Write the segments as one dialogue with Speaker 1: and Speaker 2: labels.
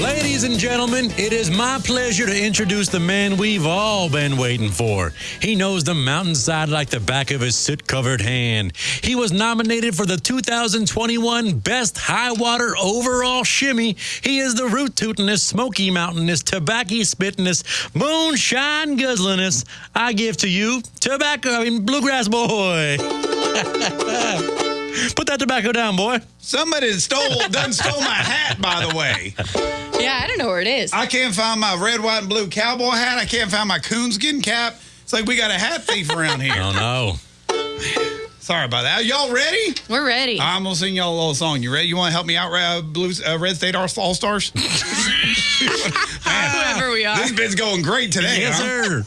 Speaker 1: Ladies and gentlemen, it is my pleasure to introduce the man we've all been waiting for. He knows the mountainside like the back of his soot covered hand. He was nominated for the 2021 Best High Water Overall Shimmy. He is the root tootinest, smoky mountainous, tobacco spittingest, moonshine guzzlingest. I give to you tobacco, I mean, bluegrass boy. Put that tobacco down, boy.
Speaker 2: Somebody stole done stole my hat, by the way.
Speaker 3: Yeah, I don't know where it is.
Speaker 2: I can't find my red, white, and blue cowboy hat. I can't find my coonskin cap. It's like we got a hat thief around here.
Speaker 1: Oh no.
Speaker 2: Sorry about that. Y'all ready?
Speaker 3: We're ready.
Speaker 2: I'm gonna sing y'all a little song. You ready? You want to help me out, uh, Blues, uh, Red State All Stars?
Speaker 3: Whoever we are.
Speaker 2: This bit's going great today.
Speaker 1: Yes,
Speaker 2: huh?
Speaker 1: sir.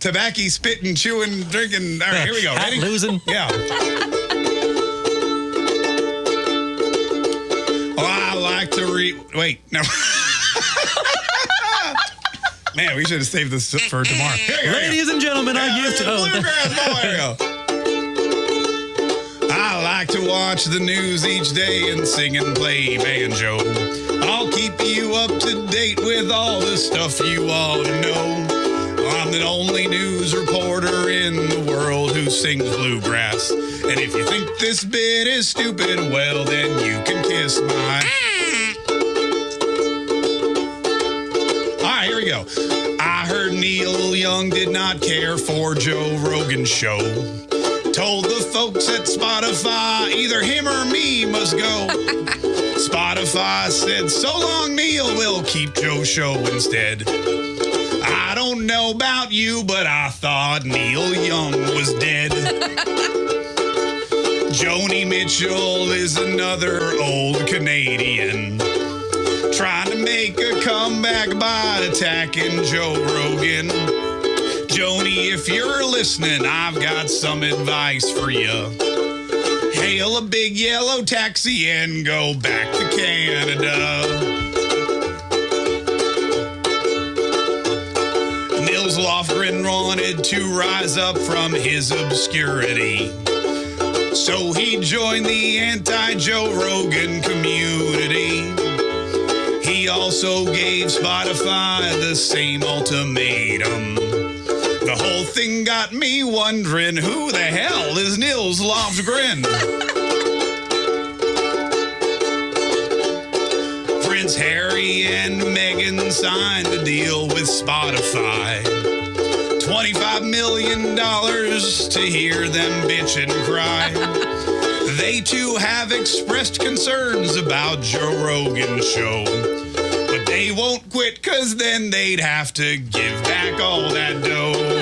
Speaker 2: Tobacco, spitting, chewing, drinking. All right, here we go.
Speaker 1: Hat
Speaker 2: Ready?
Speaker 1: losing.
Speaker 2: Yeah. I to read. Wait, no. Man, we should have saved this eh, for tomorrow. Here you go, here you go.
Speaker 1: Ladies and gentlemen, I give to. Oh,
Speaker 2: Bluegrass boy. Go. I like to watch the news each day and sing and play banjo. I'll keep you up to date with all the stuff you ought to know. I'm the only news reporter in the world who sings bluegrass. And if you think this bit is stupid, well, then you can kiss my. Neil Young did not care for Joe Rogan's show. Told the folks at Spotify either him or me must go. Spotify said, So long, Neil, we'll keep Joe's show instead. I don't know about you, but I thought Neil Young was dead. Joni Mitchell is another old Canadian make a comeback by attacking Joe Rogan. Joni, if you're listening, I've got some advice for you. Hail a big yellow taxi and go back to Canada. Nils Lofgren wanted to rise up from his obscurity. So he joined the anti Joe Rogan community. Also gave Spotify the same ultimatum. The whole thing got me wondering who the hell is Nils Lofgren? Prince Harry and Meghan signed a deal with Spotify. $25 million to hear them bitch and cry. They too have expressed concerns about Joe Rogan's show. They won't quit cause then they'd have to give back all that dough.